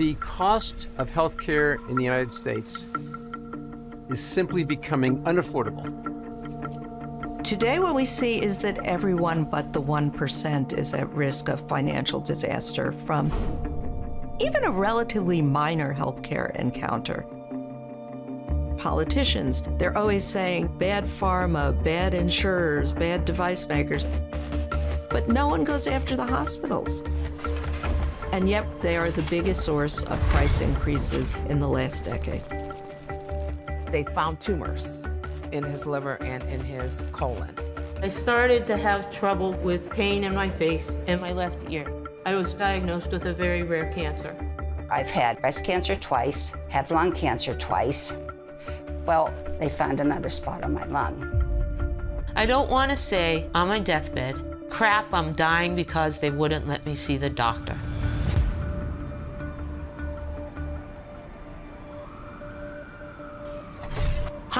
The cost of healthcare in the United States is simply becoming unaffordable. Today, what we see is that everyone but the 1% is at risk of financial disaster from even a relatively minor healthcare encounter. Politicians, they're always saying bad pharma, bad insurers, bad device makers, but no one goes after the hospitals. And yet, they are the biggest source of price increases in the last decade. They found tumors in his liver and in his colon. I started to have trouble with pain in my face and my left ear. I was diagnosed with a very rare cancer. I've had breast cancer twice, have lung cancer twice. Well, they found another spot on my lung. I don't want to say on my deathbed, crap, I'm dying because they wouldn't let me see the doctor.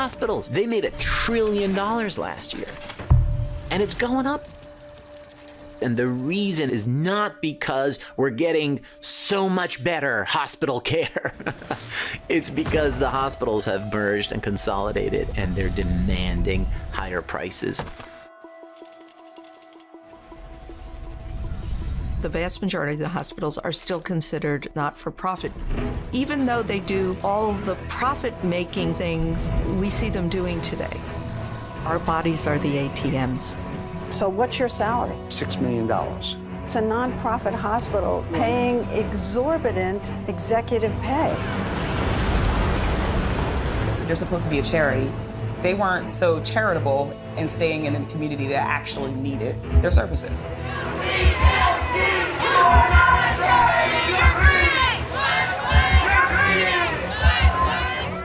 Hospitals, they made a trillion dollars last year. And it's going up. And the reason is not because we're getting so much better hospital care. it's because the hospitals have merged and consolidated and they're demanding higher prices. The vast majority of the hospitals are still considered not-for-profit. Even though they do all the profit-making things we see them doing today. Our bodies are the ATMs. So what's your salary? Six million dollars. It's a nonprofit hospital paying exorbitant executive pay. They're supposed to be a charity. They weren't so charitable in staying in the community that actually needed their services.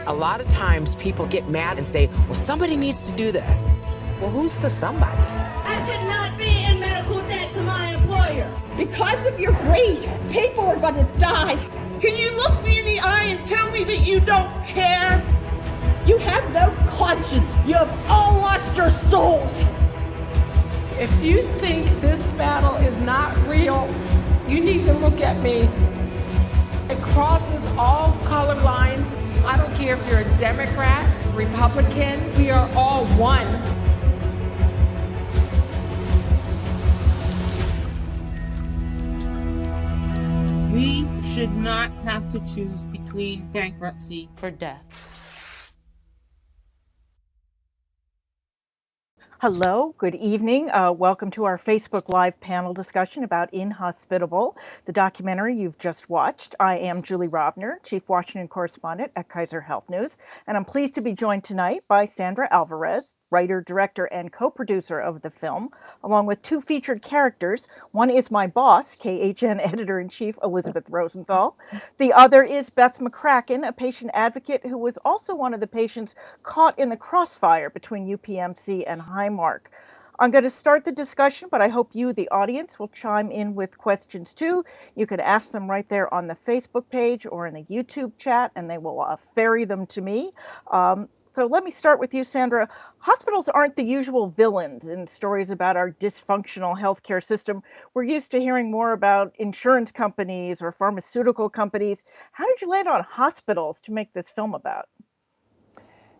A lot of times people get mad and say, well, somebody needs to do this. Well, who's the somebody? I should not be in medical debt to my employer. Because of your greed, people are going to die. Can you look me in the eye and tell me that you don't care? You have no conscience. You have all lost your souls. If you think this battle is not real, you need to look at me. It crosses all color lines. I don't care if you're a Democrat, Republican, we are all one. We should not have to choose between bankruptcy for death. Hello, good evening. Uh, welcome to our Facebook Live panel discussion about Inhospitable, the documentary you've just watched. I am Julie Rovner, Chief Washington Correspondent at Kaiser Health News, and I'm pleased to be joined tonight by Sandra Alvarez, writer, director, and co-producer of the film, along with two featured characters. One is my boss, KHN editor-in-chief Elizabeth Rosenthal. The other is Beth McCracken, a patient advocate who was also one of the patients caught in the crossfire between UPMC and Highmark. I'm going to start the discussion, but I hope you, the audience, will chime in with questions too. You can ask them right there on the Facebook page or in the YouTube chat, and they will uh, ferry them to me. Um, so let me start with you, Sandra. Hospitals aren't the usual villains in stories about our dysfunctional healthcare system. We're used to hearing more about insurance companies or pharmaceutical companies. How did you land on hospitals to make this film about?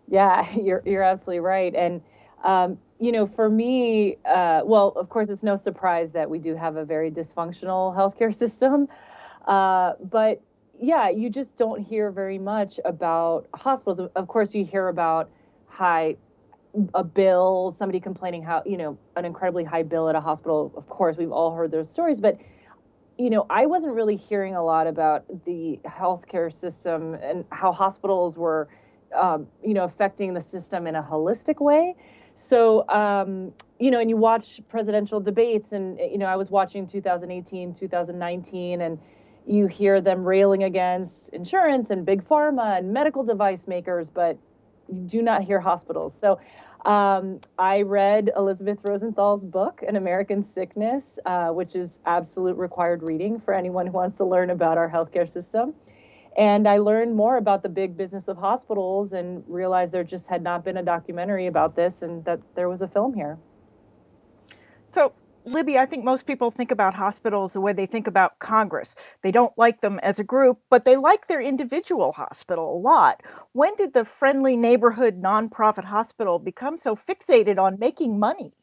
Yeah, you're you're absolutely right. And um, you know, for me, uh, well, of course, it's no surprise that we do have a very dysfunctional healthcare system. Uh, but yeah, you just don't hear very much about hospitals. Of course, you hear about high a bill, somebody complaining how you know an incredibly high bill at a hospital. Of course, we've all heard those stories, but you know, I wasn't really hearing a lot about the healthcare system and how hospitals were, um, you know, affecting the system in a holistic way. So, um, you know, and you watch presidential debates, and you know, I was watching 2018, 2019, and you hear them railing against insurance and big pharma and medical device makers, but you do not hear hospitals. So um, I read Elizabeth Rosenthal's book, An American Sickness, uh, which is absolute required reading for anyone who wants to learn about our healthcare system. And I learned more about the big business of hospitals and realized there just had not been a documentary about this and that there was a film here. Libby, I think most people think about hospitals the way they think about Congress. They don't like them as a group, but they like their individual hospital a lot. When did the friendly neighborhood nonprofit hospital become so fixated on making money?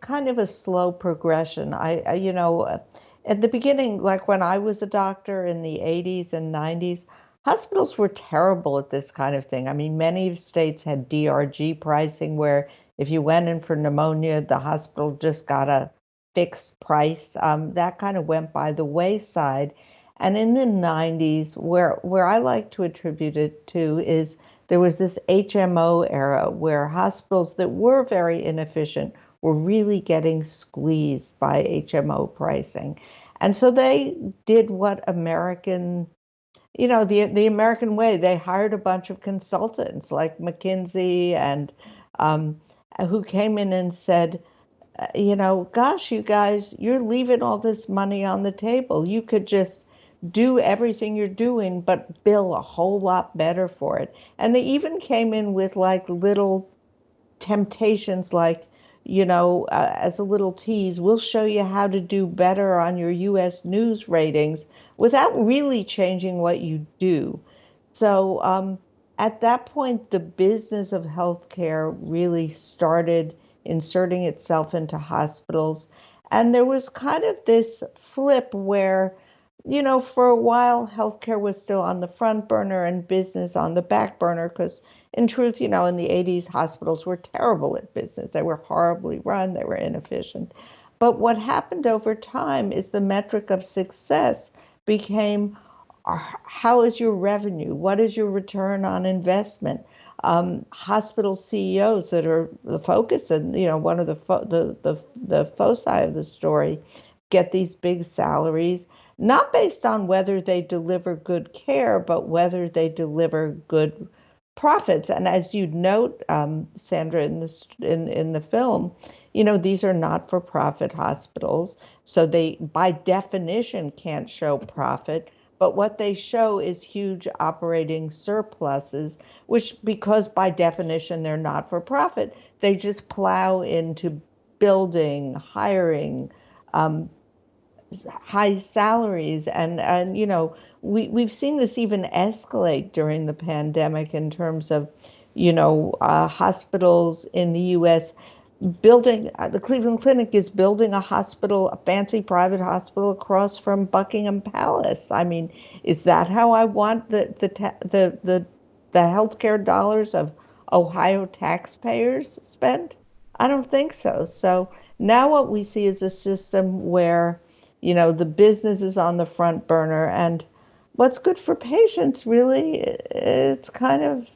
Kind of a slow progression. I, I you know, uh, at the beginning, like when I was a doctor in the 80s and 90s, hospitals were terrible at this kind of thing. I mean, many states had DRG pricing where if you went in for pneumonia, the hospital just got a fixed price. Um, that kind of went by the wayside. And in the 90s, where, where I like to attribute it to is there was this HMO era where hospitals that were very inefficient were really getting squeezed by HMO pricing. And so they did what American, you know, the, the American way. They hired a bunch of consultants like McKinsey and um, who came in and said, uh, you know, gosh, you guys, you're leaving all this money on the table. You could just do everything you're doing, but bill a whole lot better for it. And they even came in with like little temptations, like, you know, uh, as a little tease, we'll show you how to do better on your US news ratings without really changing what you do. So, um, at that point, the business of healthcare really started inserting itself into hospitals. And there was kind of this flip where, you know, for a while, healthcare was still on the front burner and business on the back burner. Because, in truth, you know, in the 80s, hospitals were terrible at business. They were horribly run, they were inefficient. But what happened over time is the metric of success became how is your revenue? What is your return on investment? Um, hospital CEOs that are the focus and you know one of the fo- the the the foci of the story get these big salaries not based on whether they deliver good care but whether they deliver good profits and as you note um, Sandra in the in in the film you know these are not for profit hospitals so they by definition can't show profit but what they show is huge operating surpluses, which, because by definition they're not for profit, they just plow into building, hiring, um, high salaries, and and you know we we've seen this even escalate during the pandemic in terms of, you know, uh, hospitals in the U.S building uh, the Cleveland Clinic is building a hospital, a fancy private hospital across from Buckingham Palace. I mean, is that how I want the the the the, the healthcare dollars of Ohio taxpayers spent? I don't think so. So now what we see is a system where, you know, the business is on the front burner and what's good for patients really it's kind of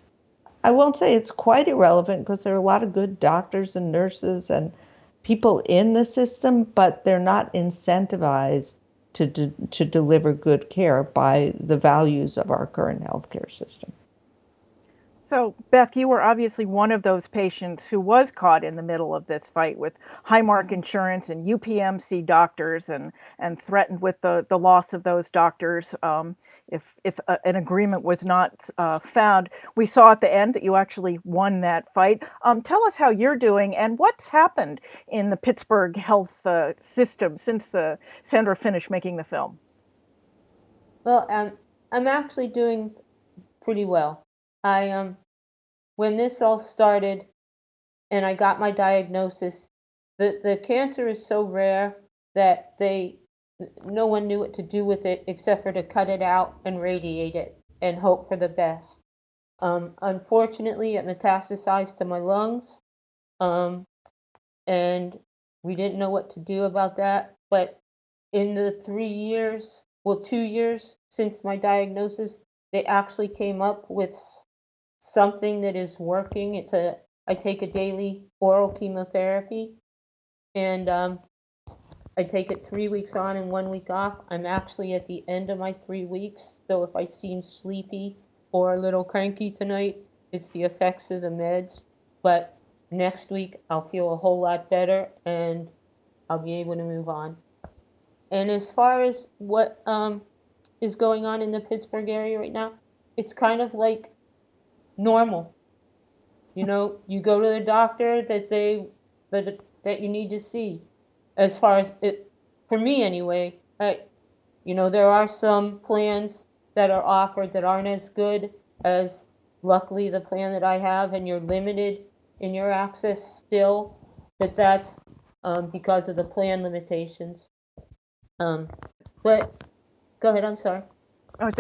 I won't say it's quite irrelevant because there are a lot of good doctors and nurses and people in the system, but they're not incentivized to, to deliver good care by the values of our current healthcare system. So, Beth, you were obviously one of those patients who was caught in the middle of this fight with Highmark Insurance and UPMC doctors and, and threatened with the, the loss of those doctors um, if, if uh, an agreement was not uh, found. We saw at the end that you actually won that fight. Um, tell us how you're doing and what's happened in the Pittsburgh health uh, system since the, Sandra finished making the film. Well, um, I'm actually doing pretty well. I um when this all started and I got my diagnosis, the the cancer is so rare that they no one knew what to do with it except for to cut it out and radiate it and hope for the best. Um, unfortunately, it metastasized to my lungs, um, and we didn't know what to do about that. But in the three years, well, two years since my diagnosis, they actually came up with something that is working. It's a I take a daily oral chemotherapy, and um, I take it three weeks on and one week off. I'm actually at the end of my three weeks, so if I seem sleepy or a little cranky tonight, it's the effects of the meds. But next week I'll feel a whole lot better and I'll be able to move on. And as far as what um, is going on in the Pittsburgh area right now, it's kind of like normal. You know, you go to the doctor that they the that you need to see as far as it for me anyway I, you know there are some plans that are offered that aren't as good as luckily the plan that i have and you're limited in your access still but that's um, because of the plan limitations um, but go ahead i'm sorry Oh,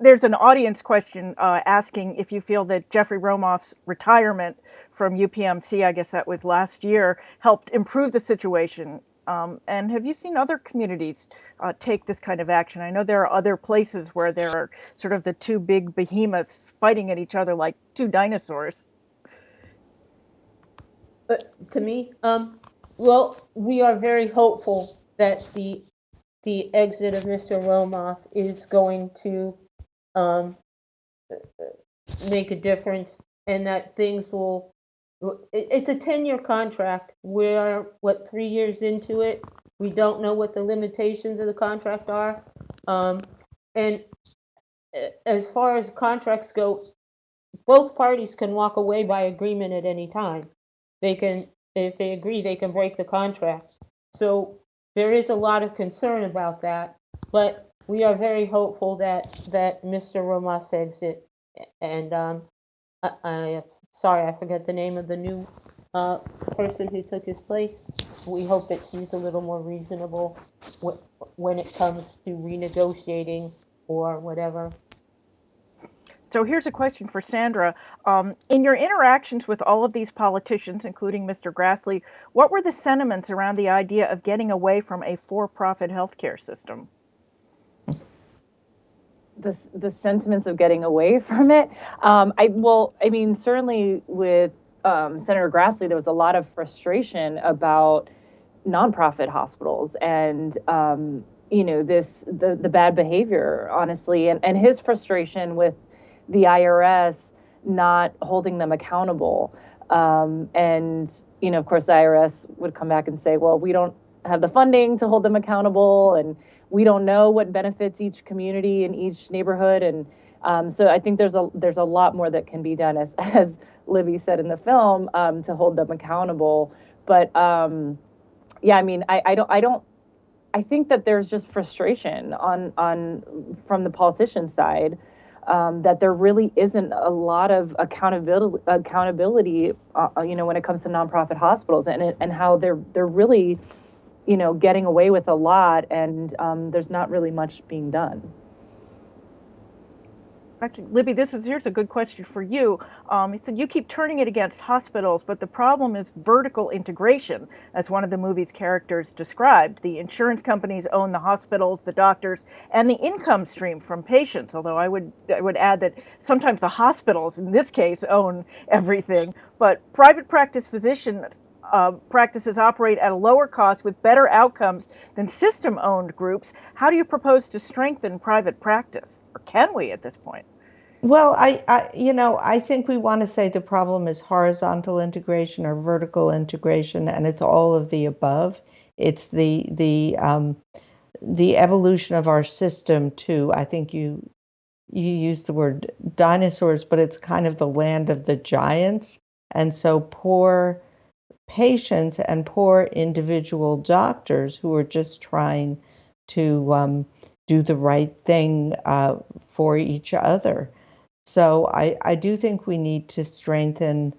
there's an audience question uh, asking if you feel that Jeffrey Romoff's retirement from UPMC, I guess that was last year, helped improve the situation. Um, and have you seen other communities uh, take this kind of action? I know there are other places where there are sort of the two big behemoths fighting at each other like two dinosaurs. But to me, um, well, we are very hopeful that the the exit of Mr. Romoff is going to um, make a difference, and that things will. It- It's a ten-year contract. We're what three years into it. We don't know what the limitations of the contract are, um, and as far as contracts go, both parties can walk away by agreement at any time. They can, if they agree, they can break the contract. So there is a lot of concern about that, but we are very hopeful that, that Mr. Romoff's exit, and, um, I, I, sorry, I forget the name of the new, uh, person who took his place. We hope that she's a little more reasonable wh- when it comes to renegotiating or whatever. So here's a question for Sandra. Um, in your interactions with all of these politicians, including Mr. Grassley, what were the sentiments around the idea of getting away from a for-profit healthcare system? The the sentiments of getting away from it. Um, I well, I mean, certainly with um, Senator Grassley, there was a lot of frustration about nonprofit hospitals and um, you know this the the bad behavior, honestly, and and his frustration with the IRS not holding them accountable. Um, and you know, of course, the IRS would come back and say, well, we don't have the funding to hold them accountable, and we don't know what benefits each community and each neighborhood. And um, so I think there's a there's a lot more that can be done, as as Libby said in the film, um, to hold them accountable. But um, yeah, I mean, I, I don't I don't I think that there's just frustration on on from the politician side um, that there really isn't a lot of accountability accountability uh, you know when it comes to nonprofit hospitals and and how they're they're really you know getting away with a lot and um, there's not really much being done. Actually, Libby, this is here's a good question for you. Um, said you keep turning it against hospitals, but the problem is vertical integration, as one of the movie's characters described. The insurance companies own the hospitals, the doctors, and the income stream from patients. Although I would I would add that sometimes the hospitals, in this case, own everything. But private practice physicians uh, practices operate at a lower cost with better outcomes than system owned groups. How do you propose to strengthen private practice? Or can we at this point? Well, I, I, you know, I think we want to say the problem is horizontal integration or vertical integration, and it's all of the above. It's the the um, the evolution of our system too. I think you you use the word dinosaurs, but it's kind of the land of the giants, and so poor patients and poor individual doctors who are just trying to um, do the right thing uh, for each other. So I, I do think we need to strengthen,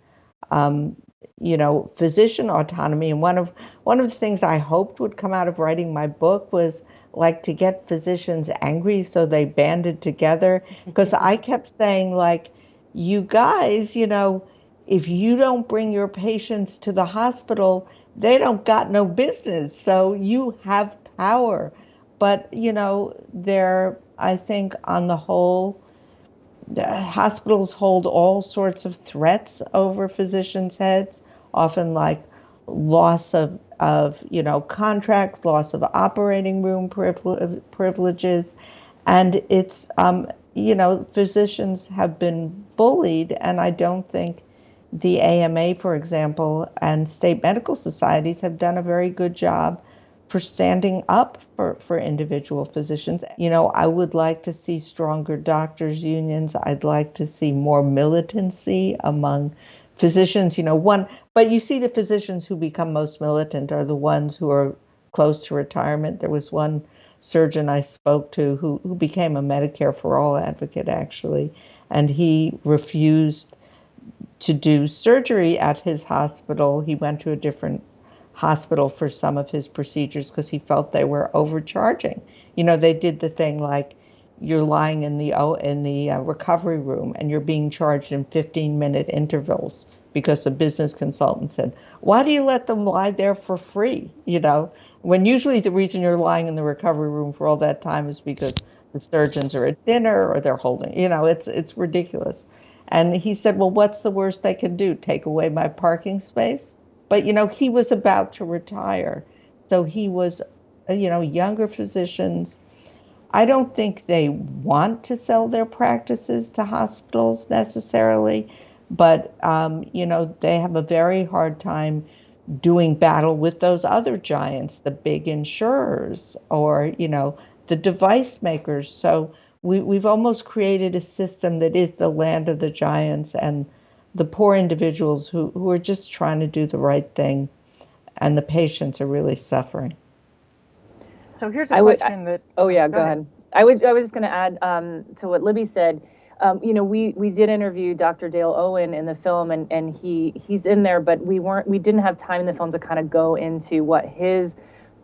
um, you know, physician autonomy. And one of one of the things I hoped would come out of writing my book was like to get physicians angry so they banded together. Because I kept saying like, you guys, you know, if you don't bring your patients to the hospital, they don't got no business. So you have power. But you know, they're I think on the whole the hospitals hold all sorts of threats over physicians' heads, often like loss of, of you know contracts, loss of operating room privile- privileges, and it's um, you know physicians have been bullied, and I don't think the AMA, for example, and state medical societies have done a very good job for standing up for, for individual physicians. You know, I would like to see stronger doctors' unions. I'd like to see more militancy among physicians. You know, one, but you see the physicians who become most militant are the ones who are close to retirement. There was one surgeon I spoke to who, who became a Medicare for All advocate, actually, and he refused to do surgery at his hospital. He went to a different hospital for some of his procedures because he felt they were overcharging. You know, they did the thing like you're lying in the o in the uh, recovery room and you're being charged in 15 minute intervals because a business consultant said, "Why do you let them lie there for free?" You know, when usually the reason you're lying in the recovery room for all that time is because the surgeons are at dinner or they're holding. You know, it's it's ridiculous. And he said, "Well, what's the worst they can do? Take away my parking space?" But you know, he was about to retire, so he was, uh, you know, younger physicians I don't think they want to sell their practices to hospitals necessarily, but um, you know they have a very hard time doing battle with those other giants, the big insurers or you know the device makers. So we, we've almost created a system that is the land of the giants and the poor individuals who, who are just trying to do the right thing, and the patients are really suffering. So here's a I question would, that. Oh yeah, go, go ahead. ahead. I would. I was just going to add um, to what Libby said. Um, you know, we we did interview Dr. Dale Owen in the film, and and he he's in there, but we weren't. We didn't have time in the film to kind of go into what his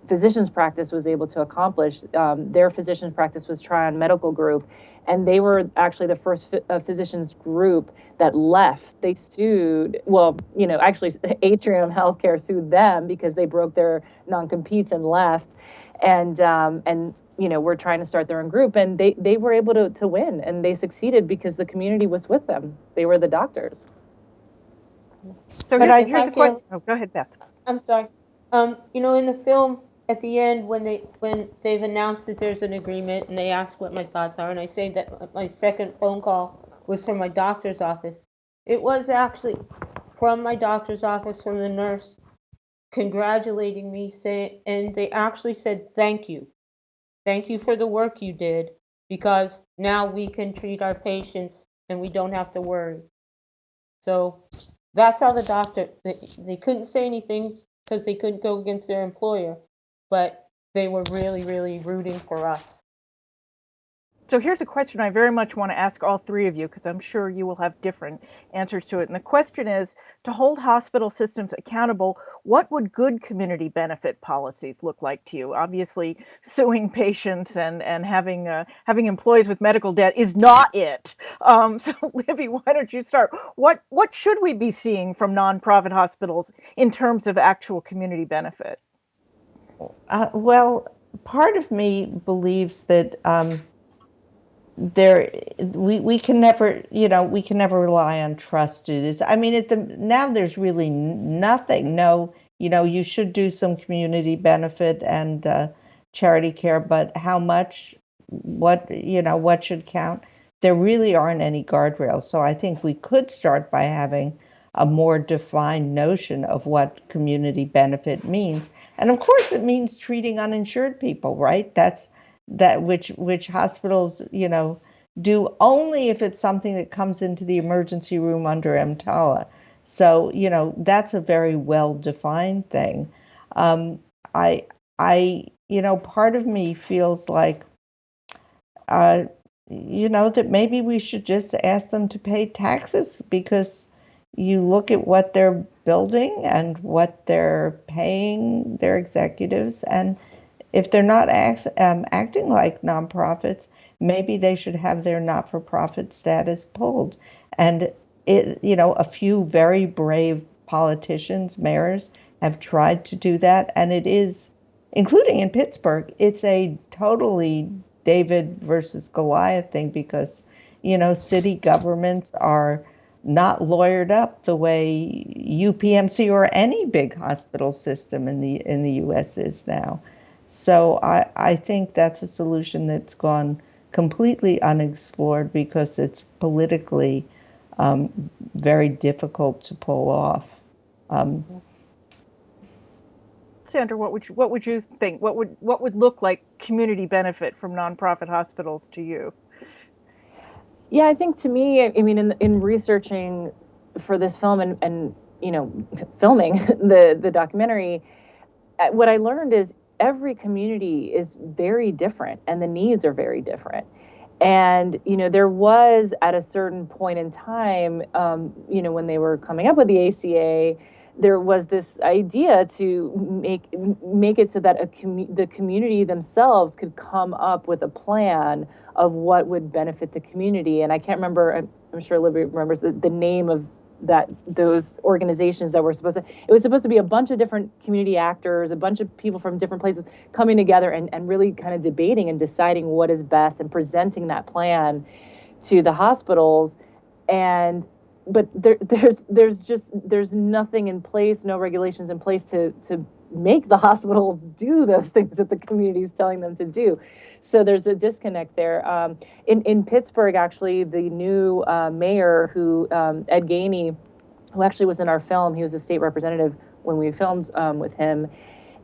physician's practice was able to accomplish. Um, their physician's practice was Tryon Medical Group, and they were actually the first uh, physicians group that left. They sued, well, you know, actually, Atrium Healthcare sued them because they broke their non competes and left. And um, and you know we're trying to start their own group and they they were able to to win and they succeeded because the community was with them. They were the doctors. So here's, I, here's a question. Oh, go ahead beth. I'm sorry. Um, you know in the film at the end when they when they've announced that there's an agreement and they ask what my thoughts are and i say that my second phone call was from my doctor's office. It was actually from my doctor's office from the nurse congratulating me saying and they actually said thank you. Thank you for the work you did because now we can treat our patients and we don't have to worry. So that's how the doctor they, they couldn't say anything because they couldn't go against their employer but they were really really rooting for us so here's a question I very much want to ask all three of you because I'm sure you will have different answers to it. And the question is to hold hospital systems accountable, what would good community benefit policies look like to you? Obviously, suing patients and, and having uh, having employees with medical debt is not it. Um, so Libby, why don't you start? What what should we be seeing from nonprofit hospitals in terms of actual community benefit? Uh, well, part of me believes that um, there we we can never you know we can never rely on trust to this. I mean at the now there's really nothing. No you know you should do some community benefit and uh, charity care but how much what you know what should count? There really aren't any guardrails. So i think we could start by having a more defined notion of what community benefit means and of course it means treating uninsured people right that's that which which hospitals you know do only if it's something that comes into the emergency room under EMTALA. So you know that's a very well defined thing. Um, I I you know part of me feels like uh, you know that maybe we should just ask them to pay taxes because you look at what they're building and what they're paying their executives and if they're not act, um, acting like nonprofits, maybe they should have their not-for-profit status pulled. And it, you know, a few very brave politicians, mayors, have tried to do that, and it is, including in Pittsburgh, it's a totally David versus Goliath thing because, you know, city governments are not lawyered up the way UPMC or any big hospital system in the in the U.S. is now. So I, I think that's a solution that's gone completely unexplored because it's politically um, very difficult to pull off. Um, Sandra, what would you, what would you think? What would what would look like community benefit from nonprofit hospitals to you? Yeah, I think to me, I mean, in in researching for this film and and you know, filming the the documentary, uh, what I learned is every community is very different and the needs are very different. And you know, there was at a certain point in time, um, you know, when they were coming up with the ACA, there was this idea to make make it so that a commu- the community themselves could come up with a plan of what would benefit the community. And I can't remember. I'm, sure Libby remembers the, the name of that those organizations that were supposed to it was supposed to be a bunch of different community actors a bunch of people from different places coming together and, and really kind of debating and deciding what is best and presenting that plan to the hospitals and but there, there's there's just there's nothing in place no regulations in place to to make the hospital do those things that the community is telling them to do so there's a disconnect there. Um, in in Pittsburgh, actually, the new uh, mayor, who um, Ed Gainey, who actually was in our film, he was a state representative when we filmed um, with him,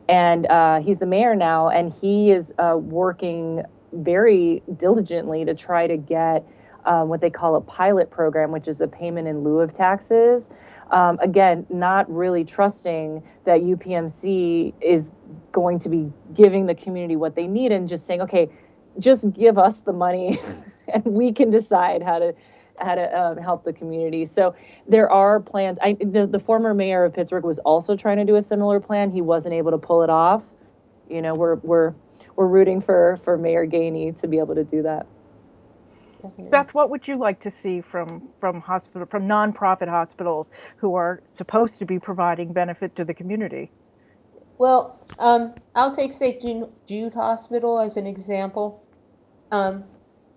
and uh, he's the mayor now, and he is uh, working very diligently to try to get. Um, what they call a pilot program, which is a payment in lieu of taxes. Um, again, not really trusting that UPMC is going to be giving the community what they need and just saying, okay, just give us the money and we can decide how to how to um, help the community. So there are plans. I the, the former mayor of Pittsburgh was also trying to do a similar plan. He wasn't able to pull it off. You know, we're we're we're rooting for for Mayor Gainey to be able to do that. Beth, what would you like to see from from hospital from nonprofit hospitals who are supposed to be providing benefit to the community? Well, um, I'll take St. Jude Hospital as an example. Um,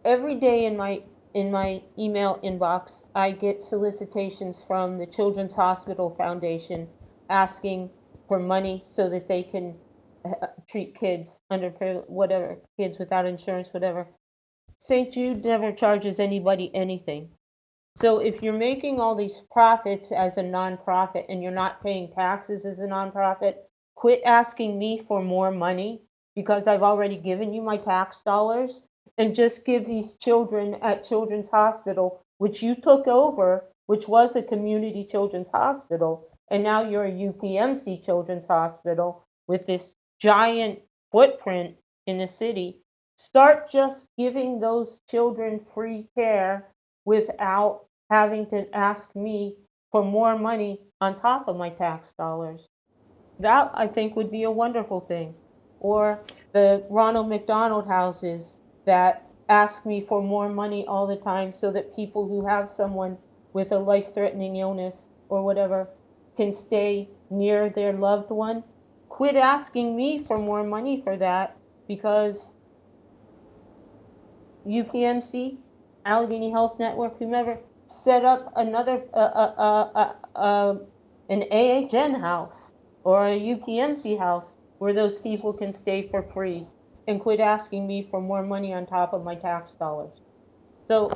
every day in my in my email inbox, I get solicitations from the Children's Hospital Foundation asking for money so that they can uh, treat kids under whatever kids without insurance, whatever. St. Jude never charges anybody anything. So if you're making all these profits as a nonprofit and you're not paying taxes as a nonprofit, Quit asking me for more money because I've already given you my tax dollars and just give these children at Children's Hospital, which you took over, which was a community children's hospital, and now you're a UPMC Children's Hospital with this giant footprint in the city. Start just giving those children free care without having to ask me for more money on top of my tax dollars. That I think would be a wonderful thing. Or the Ronald McDonald houses that ask me for more money all the time so that people who have someone with a life threatening illness or whatever can stay near their loved one. Quit asking me for more money for that because UPMC, Allegheny Health Network, whomever, set up another uh, uh, uh, uh, an AHN house or a UPMC house where those people can stay for free and quit asking me for more money on top of my tax dollars. So,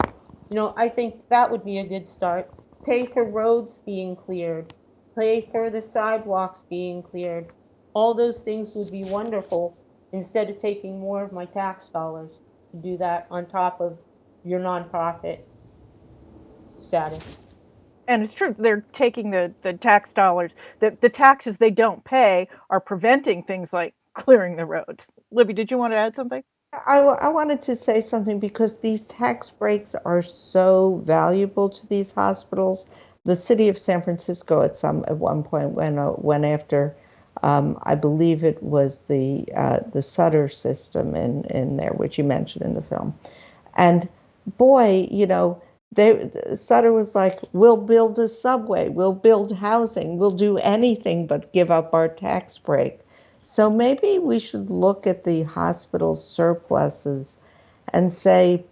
you know, I think that would be a good start. Pay for roads being cleared, pay for the sidewalks being cleared. All those things would be wonderful instead of taking more of my tax dollars do that on top of your nonprofit status. And it's true they're taking the the tax dollars the, the taxes they don't pay are preventing things like clearing the roads. Libby did you want to add something? I, I wanted to say something because these tax breaks are so valuable to these hospitals. The city of san francisco at some at one point went uh, went after um, I believe it was the uh, the Sutter system in in there, which you mentioned in the film, and boy, you know, they Sutter was like, "We'll build a subway, we'll build housing, we'll do anything but give up our tax break." So maybe we should look at the hospital surpluses and say,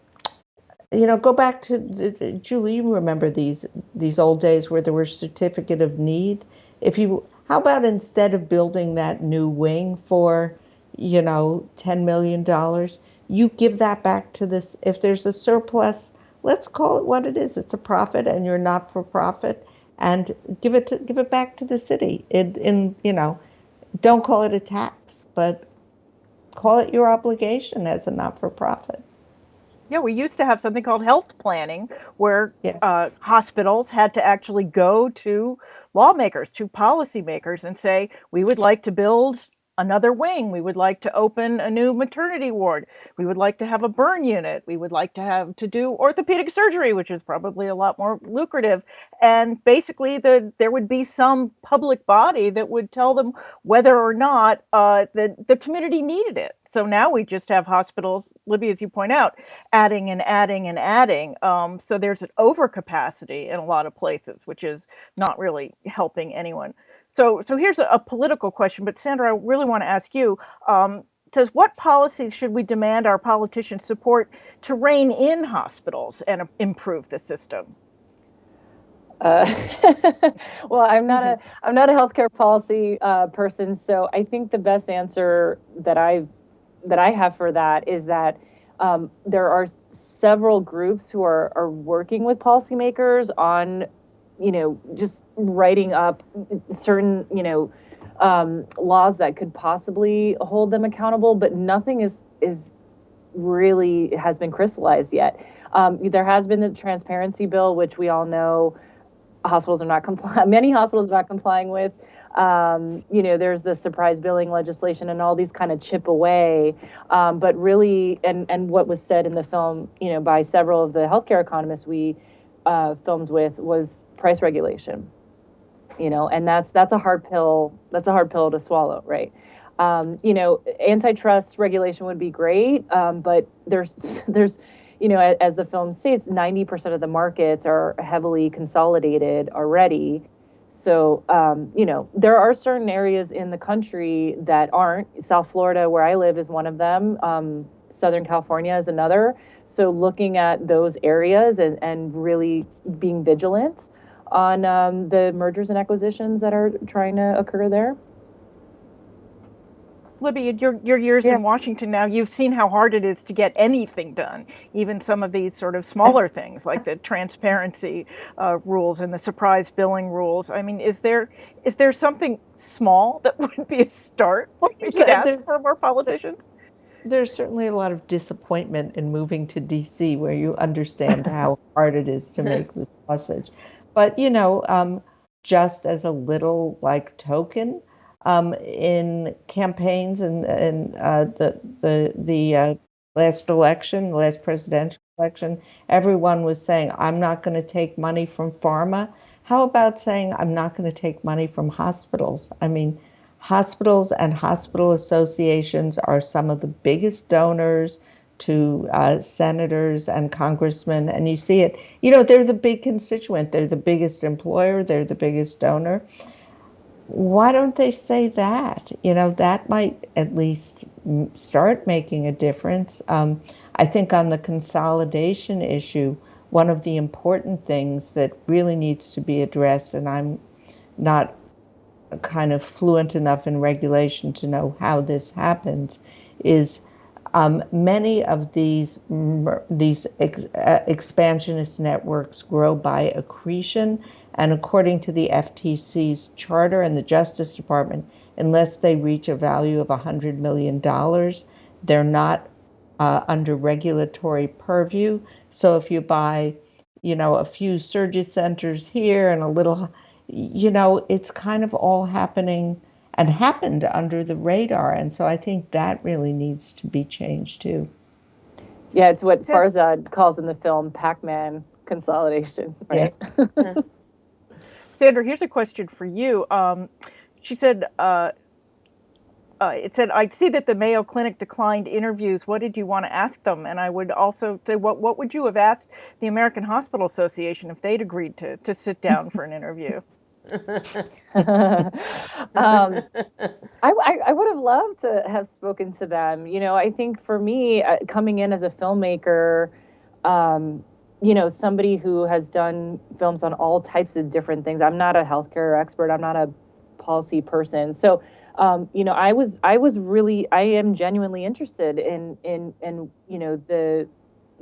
you know, go back to the, Julie. You remember these these old days where there were certificate of need. If you, how about instead of building that new wing for, you know, ten million dollars, you give that back to this. If there's a surplus let's call it what it is. It's a profit, and you're not for profit, and give it to, give it back to the city. In, in you know, don't call it a tax, but call it your obligation as a not for profit. Yeah, we used to have something called health planning where yeah. uh, hospitals had to actually go to lawmakers, to policymakers, and say, we would like to build another wing. We would like to open a new maternity ward. We would like to have a burn unit. We would like to have to do orthopedic surgery, which is probably a lot more lucrative. And basically, the there would be some public body that would tell them whether or not uh, the the community needed it. So now we just have hospitals, Libby, as you point out, adding and adding and adding. Um, so there's an overcapacity in a lot of places, which is not really helping anyone. So, so here's a, a political question, but Sandra, I really want to ask you. Um, says what policies should we demand our politicians support to rein in hospitals and improve the system? Uh, well, I'm not a I'm not a healthcare policy uh, person, so I think the best answer that I've that I have for that is that um, there are several groups who are are working with policymakers on you know, just writing up certain, you know, um, laws that could possibly hold them accountable, but nothing is is really has been crystallized yet. Um, there has been the transparency bill, which we all know hospitals are not complying. Many hospitals are not complying with. Um, you know, there's the surprise billing legislation and all these kind of chip away. Um, but really, and and what was said in the film, you know, by several of the healthcare economists we uh, filmed with was price regulation you know and that's that's a hard pill that's a hard pill to swallow right um, you know antitrust regulation would be great um, but there's there's you know as, as the film states 90% of the markets are heavily consolidated already so um, you know there are certain areas in the country that aren't. South florida where i live is one of them. Um, southern california is another. So looking at those areas and, and really being vigilant on um, the mergers and acquisitions that are trying to occur there. Libby, your your years yeah. in Washington now, you've seen how hard it is to get anything done, even some of these sort of smaller things like the transparency uh, rules and the surprise billing rules. I mean, is there is there something small that would be a start we could ask for more politicians? There's certainly a lot of disappointment in moving to DC, where you understand how hard it is to make this sausage. But, you know, um, just as a little like token, um, in campaigns and, uh, the, the, the uh, last election, the last presidential election, everyone was saying, I'm not going to take money from pharma. How about saying, I'm not going to take money from hospitals? I mean, hospitals and hospital associations are some of the biggest donors to uh, senators and congressmen, and you see it. You know, they're the big constituent, they're the biggest employer, they're the biggest donor. Why don't they say that? You know, that might at least start making a difference. Um, I think on the consolidation issue, one of the important things that really needs to be addressed, and I'm not kind of fluent enough in regulation to know how this happens, is um, many of these these ex, uh, expansionist networks grow by accretion, and according to the FTC's charter and the Justice Department, unless they reach a value of $100 million, they're not uh, under regulatory purview. So if you buy, you know, a few surgery centers here and a little, you know, it's kind of all happening and happened under the radar. And so I think that really needs to be changed too. Yeah, it's what Farzad calls in the film Pac-Man consolidation, right? Yeah. Sandra, here's a question for you. Um, she said, uh, uh, it said, I see that the Mayo Clinic declined interviews. What did you want to ask them? And I would also say, what, what would you have asked the American Hospital Association if they'd agreed to, to sit down for an interview? um, I, I, I, would have loved to have spoken to them. You know, I think for me, uh, coming in as a filmmaker, um, you know, somebody who has done films on all types of different things. I'm not a healthcare expert. I'm not a policy person. So, um, you know, I was I was really I am genuinely interested in in in you know the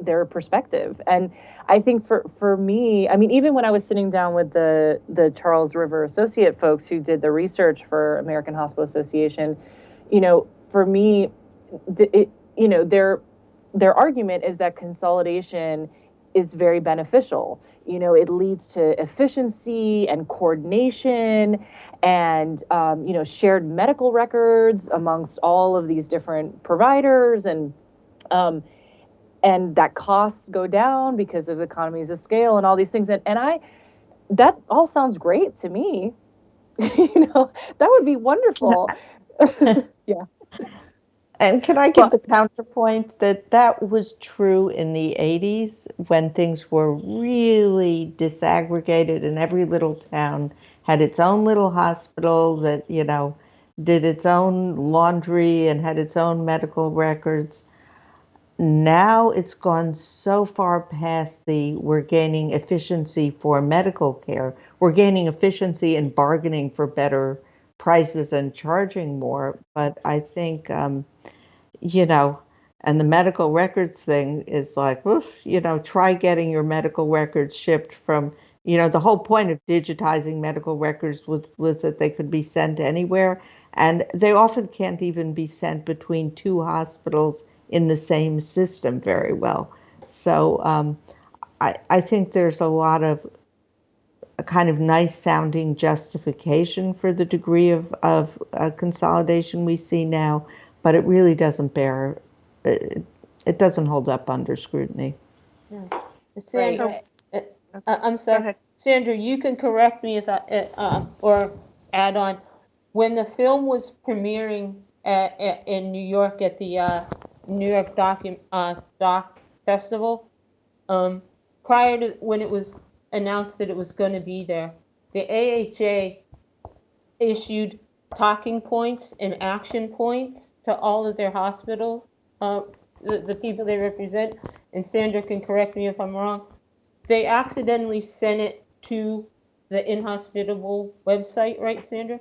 their perspective. And I think for for me, I mean, even when I was sitting down with the the Charles River Associate folks who did the research for American Hospital Association, you know, for me, it, you know, they're their argument is that consolidation is very beneficial. You know, it leads to efficiency and coordination and, um, you know, shared medical records amongst all of these different providers and, um, and that costs go down because of economies of scale and all these things. And, and I, that all sounds great to me. you know, that would be wonderful. yeah. And can I give the counterpoint that that was true in the 80s when things were really disaggregated and every little town had its own little hospital that, you know, did its own laundry and had its own medical records. Now it's gone so far past the we're gaining efficiency for medical care. We're gaining efficiency in bargaining for better prices and charging more. But I think, um, you know, and the medical records thing is like, oof, you know, try getting your medical records shipped from, you know, the whole point of digitizing medical records was, was that they could be sent anywhere. And they often can't even be sent between two hospitals in the same system very well. So um, I, I think there's a lot of a kind of nice sounding justification for the degree of, of uh, consolidation we see now, but it really doesn't bear, it, it doesn't hold up under scrutiny. Yeah. Sandra, uh, uh, I'm sorry, Sandra, you can correct me if I, uh, uh, or add on. When the film was premiering at, at, in New York at the uh, New York Doc, uh, Doc Festival. Um, prior to when it was announced that it was going to be there, the AHA issued talking points and action points to all of their hospitals, uh, the, the people they represent. And Sandra can correct me if I'm wrong. They accidentally sent it to the inhospitable website, right, Sandra?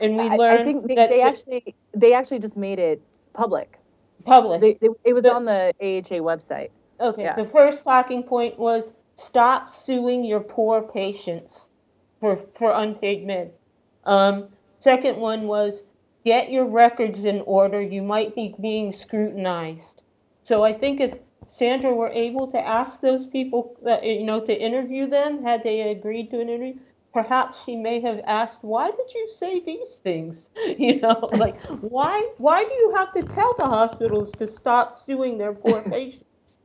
And we learned I, I think they, that they the- actually they actually just made it public. Public. They, they, it was on the AHA website. Okay, Yeah. the first talking point was stop suing your poor patients for, for unpaid med. Um, second one was get your records in order. You might be being scrutinized. So I think if Sandra were able to ask those people, uh, you know, to interview them, had they agreed to an interview, perhaps she may have asked, "Why did you say these things?" You know, like why why do you have to tell the hospitals to stop suing their poor patients?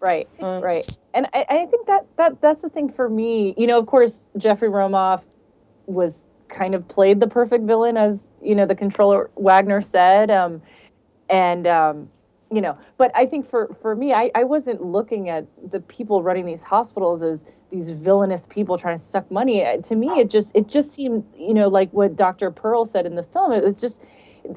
Right, Um, right. And I, I think that, that that's the thing for me. You know, of course, Jeffrey Romoff was kind of played the perfect villain, as you know, the controller Wagner said. Um, and um, you know, but I think for for me, I, I wasn't looking at the people running these hospitals as these villainous people trying to suck money. Uh, To me, it just it just seemed, you know, like what Dr. Pearl said in the film. It was just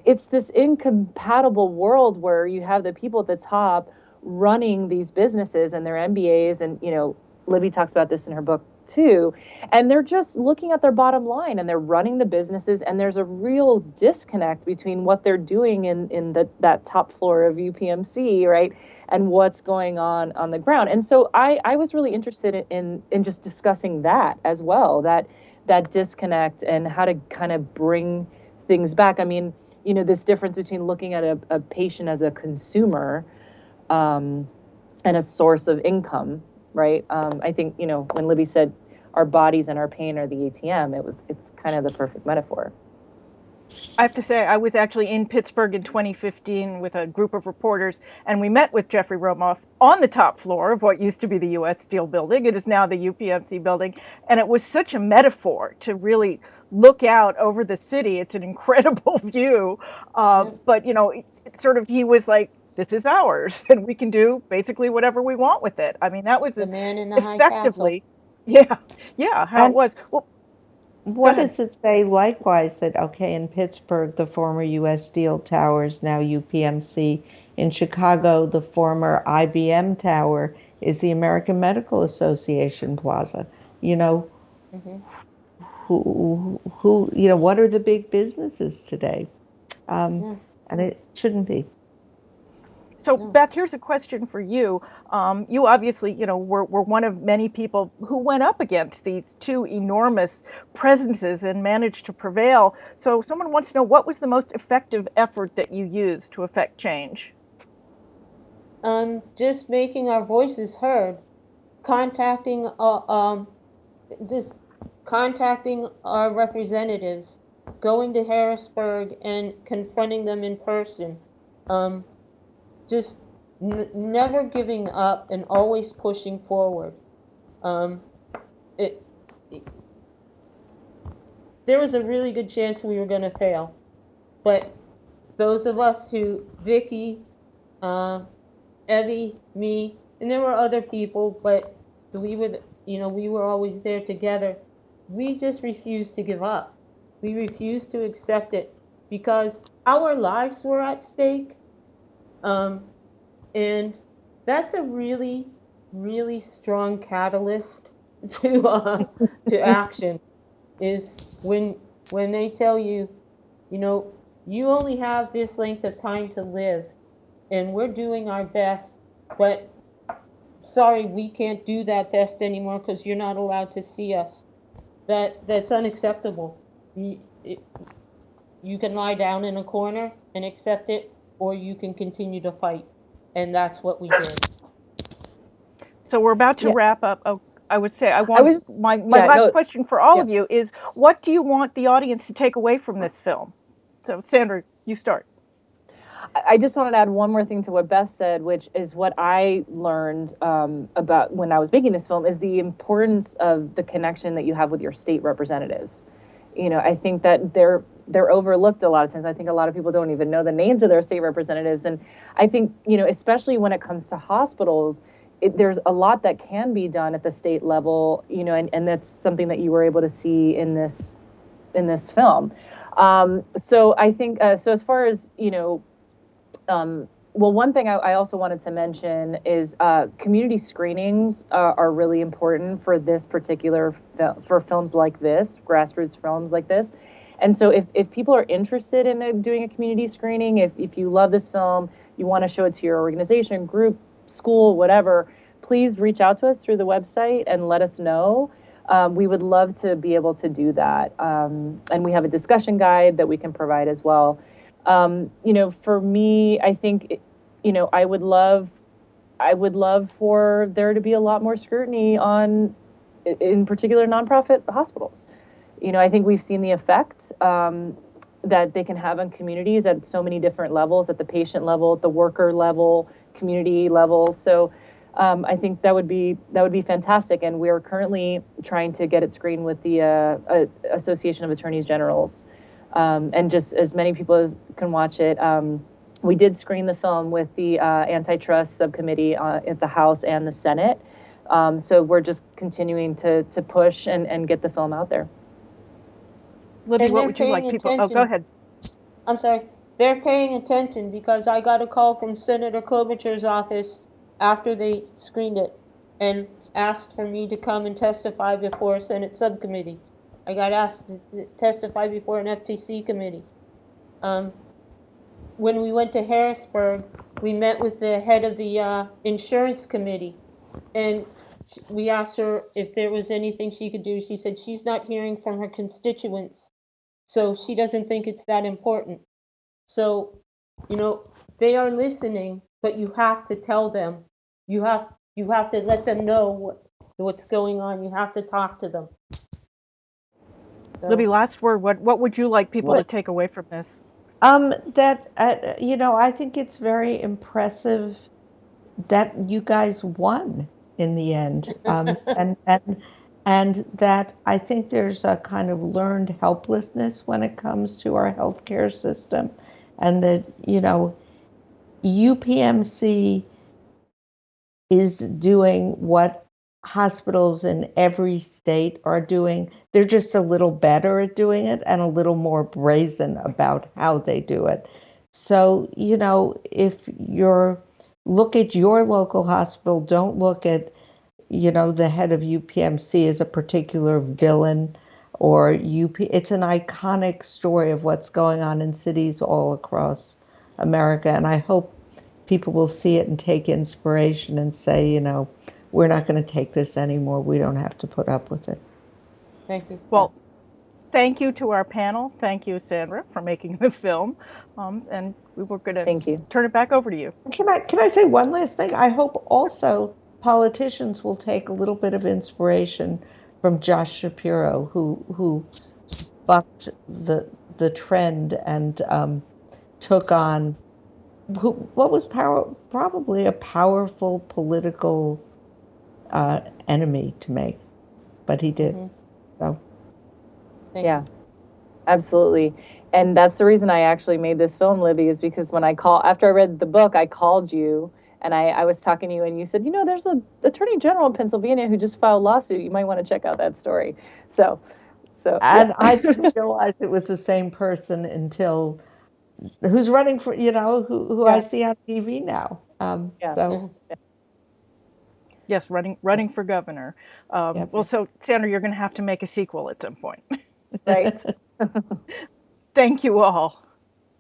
it's this incompatible world where you have the people at the top running these businesses and their MBAs and you know Libby talks about this in her book too. And they're just looking at their bottom line and they're running the businesses and there's a real disconnect between what they're doing in in the, that top floor of UPMC right and what's going on on the ground. And so I I was really interested in in, just discussing that as well that that disconnect and how to kind of bring things back. I mean you know this difference between looking at a, a patient as a consumer um, and a source of income, right? Um, I think you know when Libby said our bodies and our pain are the ATM, it was it's kind of the perfect metaphor. I have to say, I was actually in Pittsburgh in 2015 with a group of reporters, and we met with Jeffrey Romoff on the top floor of what used to be the U.S. Steel building. It is now the UPMC building. And it was such a metaphor to really look out over the city. It's an incredible view. Uh, but, you know, it, it sort of, he was like, this is ours, and we can do basically whatever we want with it. I mean, that was The man in the effectively, yeah, yeah, how it was. Well, What does it say likewise that, okay, in Pittsburgh, the former US Steel Tower is now UPMC. In Chicago, the former IBM Tower is the American Medical Association Plaza. You know, Mhm. who, who, you know, what are the big businesses today? Um, Yeah. And it shouldn't be. So Beth, here's a question for you. Um, you obviously, you know, were, were one of many people who went up against these two enormous presences and managed to prevail. So someone wants to know what was the most effective effort that you used to affect change? um, just making our voices heard, contacting, uh, um, just contacting our representatives, going to Harrisburg and confronting them in person, um, just never giving up and always pushing forward. Um, it, it, there was a really good chance we were going to fail, but those of us who, Vicky, uh, Evie, me, and there were other people, but we were, you know, we were always there together. We just refused to give up. We refused to accept it because our lives were at stake. Um, and that's a really, really strong catalyst to uh, to action. Is when when they tell you, you know, you only have this length of time to live, and we're doing our best, but sorry, we can't do that best anymore because you're not allowed to see us. That that's unacceptable. You, it, you can lie down in a corner and accept it, or you can continue to fight, and that's what we did. So we're about to Yeah. wrap up. Oh, I would say I want was- my, my yeah, last no- question for all yeah. of you is what do you want the audience to take away from this film? So Sandra, you start. I- I just wanted to add one more thing to what Beth said, which is what I learned um, about when I was making this film is the importance of the connection that you have with your state representatives. You know, I think that they're they're overlooked a lot of times. I think a lot of people don't even know the names of their state representatives, and I think you know, especially when it comes to hospitals, it, there's a lot that can be done at the state level. You know, and, and that's something that you were able to see in this in this film. Um, so I think uh, so as far as you know um, well, one thing I, I also wanted to mention is uh, community screenings uh, are really important for this particular fil- for films like this, grassroots films like this. And so, if, if people are interested in uh, doing a community screening, if, if you love this film, you want to show it to your organization, group, school, whatever, please reach out to us through the website and let us know. Um, we would love to be able to do that. Um, and we have a discussion guide that we can provide as well um, you know, for me, I think, you know, I would love, I would love for there to be a lot more scrutiny on, in particular, nonprofit hospitals. You know, I think we've seen the effect um, that they can have on communities at so many different levels, at the patient level, at the worker level, community level. So. Um, I think that would be that would be fantastic, and we are currently trying to get it screened with the uh, uh, Association of Attorneys Generals um, and just as many people as can watch it. Um, we did screen the film with the uh, antitrust subcommittee uh, at the House and the Senate. Um, so we're just continuing to to push and, and get the film out there. Libby, what would you like people? Oh, go ahead. I'm sorry. They're paying attention because I got a call from Senator Klobuchar's office after they screened it and asked for me to come and testify before a Senate subcommittee. I got asked to to testify before an FTC committee. Um, when we went to Harrisburg, we met with the head of the uh, insurance committee, and we asked her if there was anything she could do. She said she's not hearing from her constituents, so she doesn't think it's that important. So, you know, they are listening, but you have to tell them. You have you have to let them know what what's going on. You have to talk to them. So- Libby, last word. What what would you like people to take away from this? Um, that uh, you know, I think it's very impressive that you guys won in the end, um, and and and that I think there's a kind of learned helplessness when it comes to our healthcare system, and that you know, UPMC is doing what hospitals in every state are doing. They're just a little better at doing it and a little more brazen about how they do it. So, you know, if you're look at your local hospital, don't look at, you know, the head of UPMC is a particular villain or UP it's an iconic story of what's going on in cities all across America and I hope people will see it and take inspiration and say, you know, we're not going to take this anymore. We don't have to put up with it. Thank you. Well, thank you to our panel. Thank you, Sandra, for making the film. Um, and we were going to thank you. turn it back over to you. Can I can I say one last thing? I hope also politicians will take a little bit of inspiration from Josh Shapiro, who who bucked the the trend and um, took on who, what was power, probably a powerful political uh, enemy to make, but he did. Mhm. So Yeah, absolutely. And that's the reason I actually made this film, Libby, is because when I call after I read the book, I called you and I, I was talking to you and you said, you know, there's a attorney general in Pennsylvania who just filed a lawsuit. You might want to check out that story. So so and yeah. I didn't realize it was the same person until who's running for you know who who I see on TV now. Um, Yeah. So Yes, running running for governor. Um, Yep. Well, so Sandra, you're going to have to make a sequel at some point. right. Thank you all.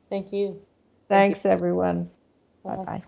Thank you. thanks everyone. Bye. Bye bye.